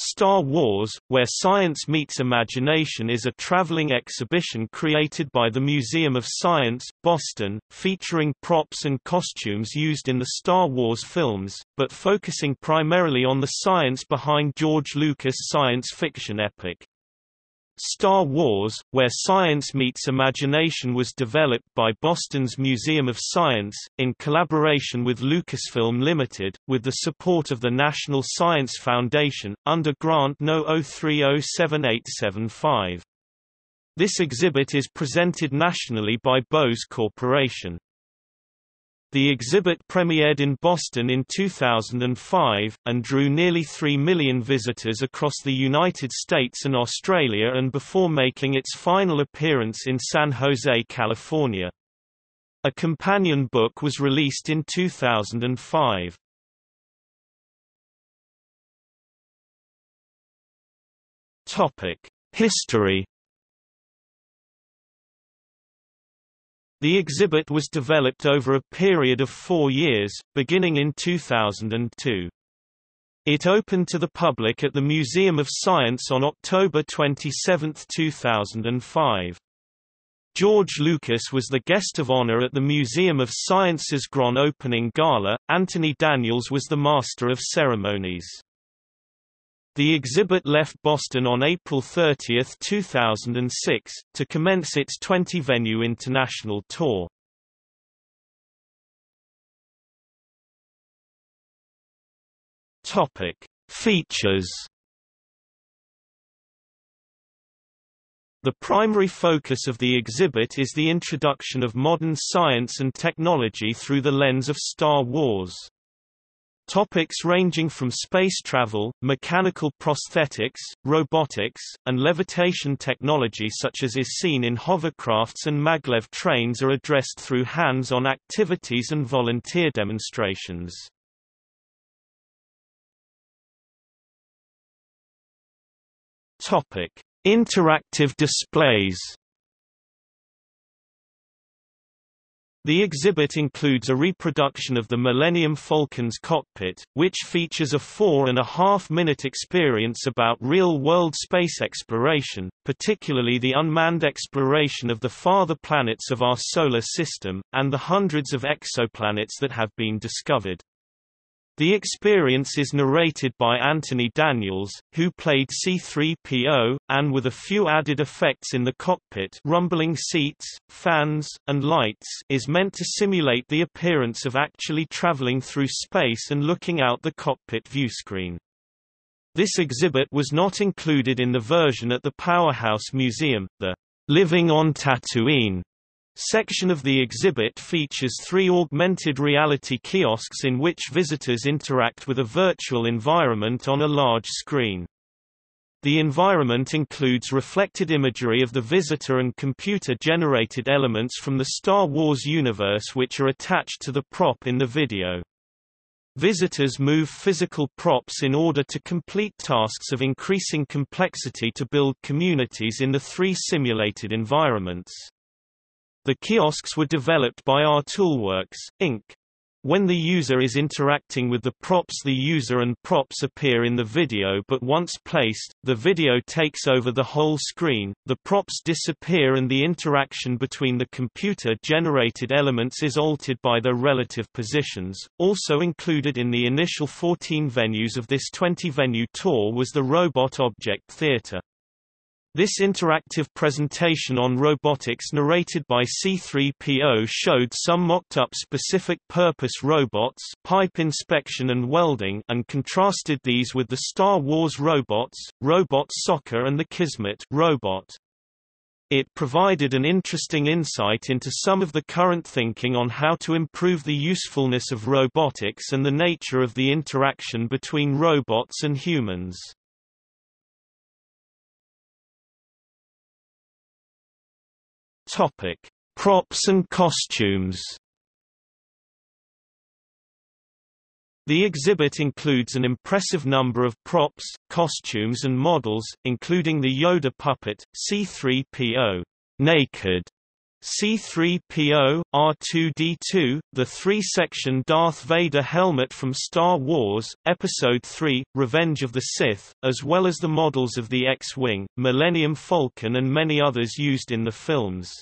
Star Wars, Where Science Meets Imagination is a traveling exhibition created by the Museum of Science, Boston, featuring props and costumes used in the Star Wars films, but focusing primarily on the science behind George Lucas' science fiction epic. Star Wars, Where Science Meets Imagination was developed by Boston's Museum of Science, in collaboration with Lucasfilm Limited, with the support of the National Science Foundation, under Grant No. 0307875. This exhibit is presented nationally by Bose Corporation. The exhibit premiered in Boston in 2005, and drew nearly 3 million visitors across the United States and Australia and before making its final appearance in San Jose, California. A companion book was released in 2005. History The exhibit was developed over a period of four years, beginning in 2002. It opened to the public at the Museum of Science on October 27, 2005. George Lucas was the guest of honor at the Museum of Science's grand opening gala, Anthony Daniels was the master of ceremonies. The exhibit left Boston on April 30, 2006, to commence its 20-venue international tour. Topic: Features The primary focus of the exhibit is the introduction of modern science and technology through the lens of Star Wars. Topics ranging from space travel, mechanical prosthetics, robotics, and levitation technology such as is seen in hovercrafts and maglev trains are addressed through hands-on activities and volunteer demonstrations. Topic: Interactive displays The exhibit includes a reproduction of the Millennium Falcon's cockpit, which features a four-and-a-half-minute experience about real-world space exploration, particularly the unmanned exploration of the farther planets of our Solar System, and the hundreds of exoplanets that have been discovered. The experience is narrated by Anthony Daniels, who played C-3PO, and with a few added effects in the cockpit rumbling seats, fans, and lights is meant to simulate the appearance of actually traveling through space and looking out the cockpit viewscreen. This exhibit was not included in the version at the Powerhouse Museum, the Living on Tatooine Section of the exhibit features three augmented reality kiosks in which visitors interact with a virtual environment on a large screen. The environment includes reflected imagery of the visitor and computer-generated elements from the Star Wars universe which are attached to the prop in the video. Visitors move physical props in order to complete tasks of increasing complexity to build communities in the three simulated environments. The kiosks were developed by ARToolworks, Inc. When the user is interacting with the props the user and props appear in the video but once placed, the video takes over the whole screen, the props disappear and the interaction between the computer-generated elements is altered by their relative positions. Also included in the initial 14 venues of this 20-venue tour was the Robot Object Theater. This interactive presentation on robotics narrated by C-3PO showed some mocked-up specific-purpose robots pipe inspection and welding and contrasted these with the Star Wars robots, Robot Soccer and the Kismet robot. It provided an interesting insight into some of the current thinking on how to improve the usefulness of robotics and the nature of the interaction between robots and humans. Topic: Props and costumes. The exhibit includes an impressive number of props, costumes and models, including the Yoda puppet, C-3PO, naked, C-3PO, R2-D2, the three-section Darth Vader helmet from Star Wars, Episode III, Revenge of the Sith, as well as the models of the X-Wing, Millennium Falcon and many others used in the films.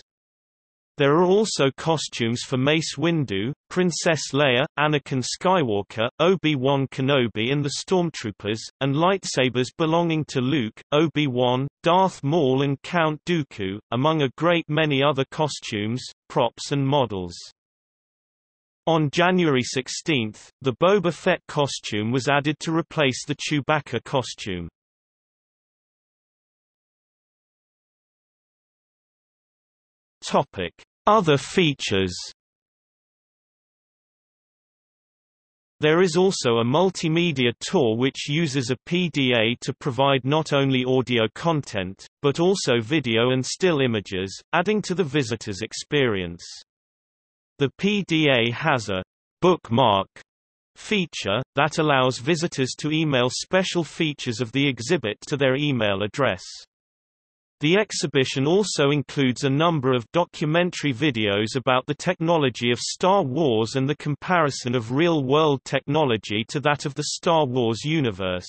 There are also costumes for Mace Windu, Princess Leia, Anakin Skywalker, Obi-Wan Kenobi and the Stormtroopers, and lightsabers belonging to Luke, Obi-Wan, Darth Maul and Count Dooku, among a great many other costumes, props and models. On January 16, the Boba Fett costume was added to replace the Chewbacca costume. Other features. There is also a multimedia tour which uses a PDA to provide not only audio content, but also video and still images, adding to the visitor's experience. The PDA has a bookmark feature, that allows visitors to email special features of the exhibit to their email address. The exhibition also includes a number of documentary videos about the technology of Star Wars and the comparison of real-world technology to that of the Star Wars universe.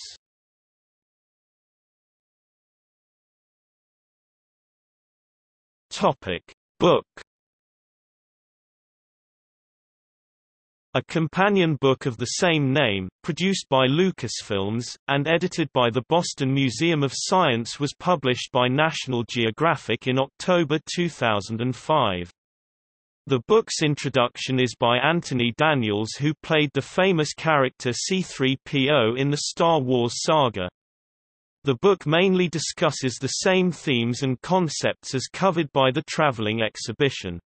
Topic: Book A companion book of the same name, produced by Lucasfilms, and edited by the Boston Museum of Science was published by National Geographic in October 2005. The book's introduction is by Anthony Daniels who played the famous character C-3PO in the Star Wars saga. The book mainly discusses the same themes and concepts as covered by the traveling exhibition.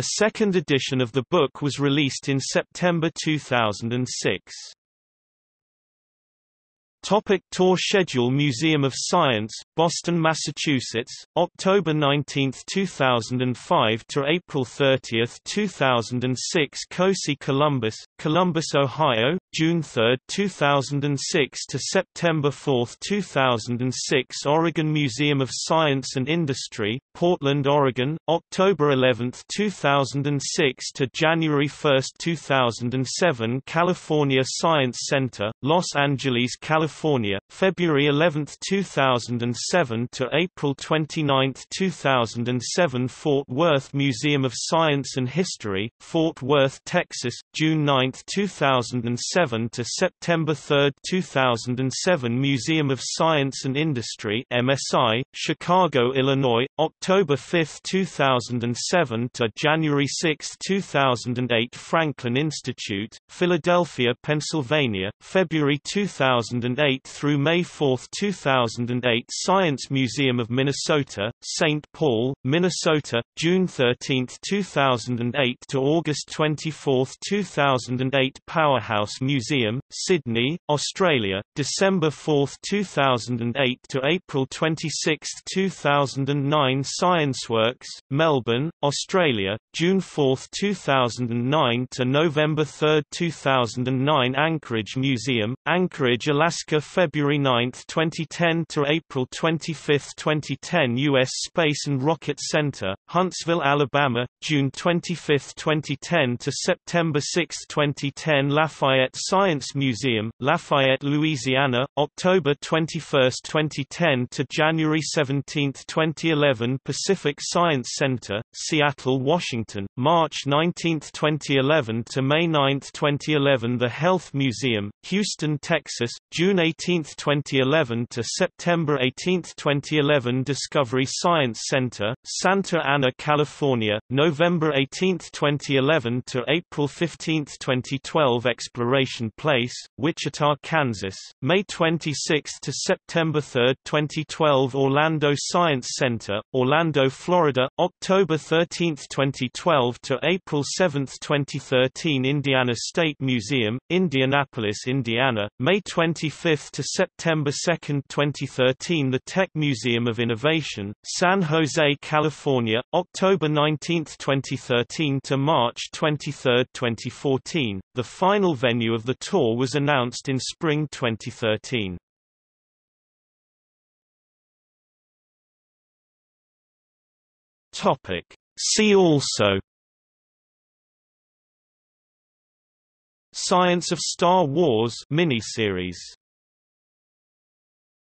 A second edition of the book was released in September 2006. Topic tour schedule Museum of Science, Boston, Massachusetts, October 19, 2005 to April 30, 2006 COSI Columbus, Columbus, Ohio, June 3, 2006 to September 4, 2006 Oregon Museum of Science and Industry, Portland, Oregon, October 11, 2006 to January 1, 2007 California Science Center, Los Angeles, California California, February 11, 2007 to April 29, 2007 Fort Worth Museum of Science and History, Fort Worth, Texas, June 9, 2007 to September 3, 2007 Museum of Science and Industry MSI, Chicago, Illinois, October 5, 2007 to January 6, 2008 Franklin Institute, Philadelphia, Pennsylvania, February 2008 2008 through May 4, 2008 Science Museum of Minnesota, St. Paul, Minnesota, June 13, 2008 to August 24, 2008 Powerhouse Museum, Sydney, Australia, December 4, 2008 to April 26, 2009 ScienceWorks, Melbourne, Australia, June 4, 2009 to November 3, 2009 Anchorage Museum, Anchorage, Alaska Alaska February 9, 2010 to April 25, 2010 U.S. Space and Rocket Center, Huntsville, Alabama, June 25, 2010 to September 6, 2010 Lafayette Science Museum, Lafayette, Louisiana, October 21, 2010 to January 17, 2011 Pacific Science Center, Seattle, Washington, March 19, 2011 to May 9, 2011 The Health Museum, Houston, Texas, June 18, 2011 to September 18, 2011 Discovery Science Center, Santa Ana, California, November 18, 2011 to April 15, 2012 Exploration Place, Wichita, Kansas, May 26 to September 3, 2012 Orlando Science Center, Orlando, Florida, October 13, 2012 to April 7, 2013 Indiana State Museum, Indianapolis, Indiana, May 25 to September 2, 2013 The Tech Museum of Innovation, San Jose, California, October 19, 2013 to March 23, 2014. The final venue of the tour was announced in spring 2013. Topic. See also Science of Star Wars miniseries